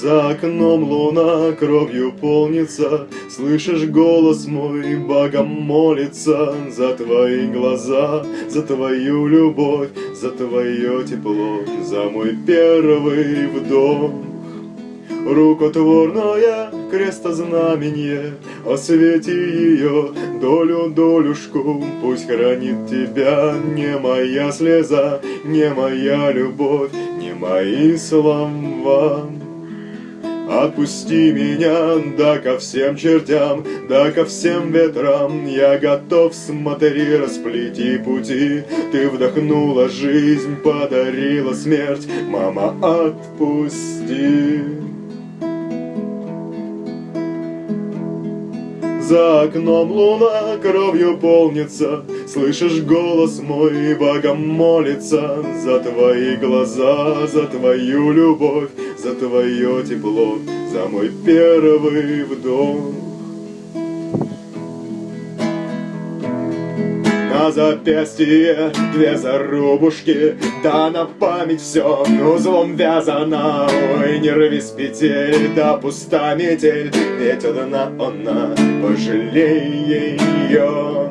За окном луна кровью полнится, Слышишь голос мой, Богом молится. За твои глаза, за твою любовь, За твое тепло, за мой первый вдох. Рукотворное крестознамение, Освети ее долю долюшку, Пусть хранит тебя не моя слеза, Не моя любовь, не мои слова. Отпусти меня, да ко всем чертям, да ко всем ветрам. Я готов, смотри, расплети пути. Ты вдохнула жизнь, подарила смерть. Мама, отпусти За окном луна кровью полнится, Слышишь голос мой, Богом молится За твои глаза, за твою любовь, За твое тепло, за мой первый вдох. на запястье две зарубушки, да на память все узлом вязано, Ой, не рвись петель, да пуста метель, ведь одна она, пожалей ее.